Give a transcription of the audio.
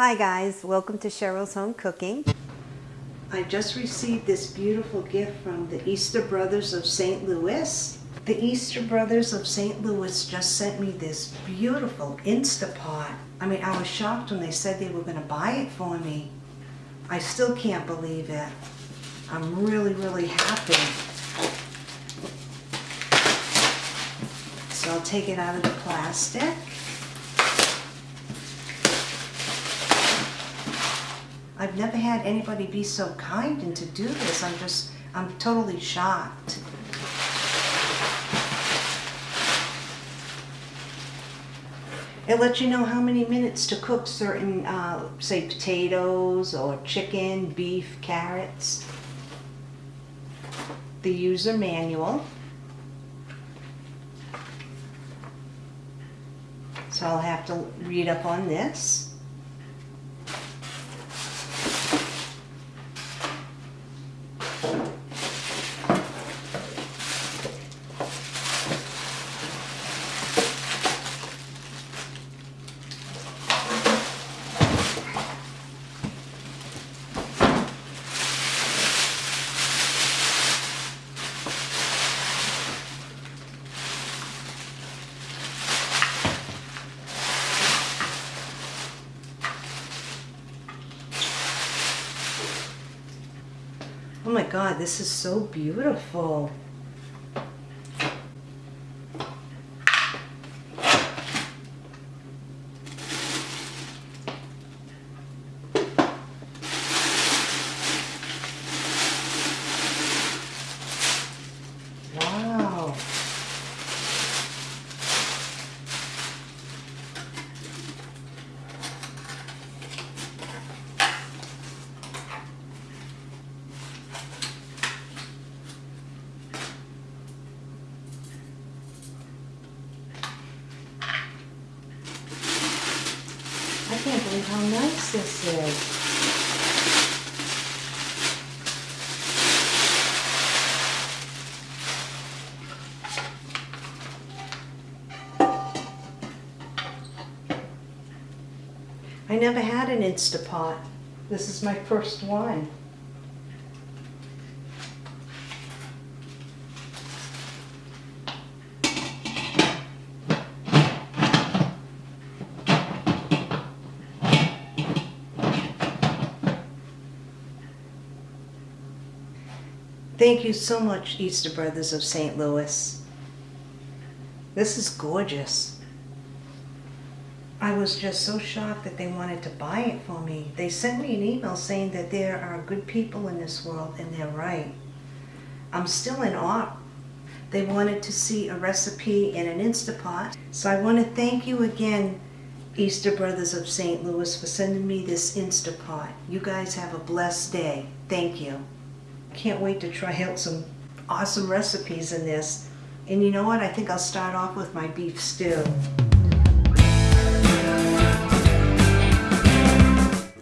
Hi guys, welcome to Cheryl's Home Cooking. I just received this beautiful gift from the Easter Brothers of St. Louis. The Easter Brothers of St. Louis just sent me this beautiful Instapot. I mean, I was shocked when they said they were going to buy it for me. I still can't believe it. I'm really, really happy. So I'll take it out of the plastic. I've never had anybody be so kind and to do this. I'm just, I'm totally shocked. It lets you know how many minutes to cook certain, uh, say, potatoes or chicken, beef, carrots. The user manual. So I'll have to read up on this. Oh my God, this is so beautiful. Wow. I can't believe how nice this is. I never had an Instapot. This is my first one. Thank you so much, Easter Brothers of St. Louis. This is gorgeous. I was just so shocked that they wanted to buy it for me. They sent me an email saying that there are good people in this world, and they're right. I'm still in awe. They wanted to see a recipe in an Instapot. So I want to thank you again, Easter Brothers of St. Louis, for sending me this Instapot. You guys have a blessed day. Thank you. Can't wait to try out some awesome recipes in this. And you know what? I think I'll start off with my beef stew.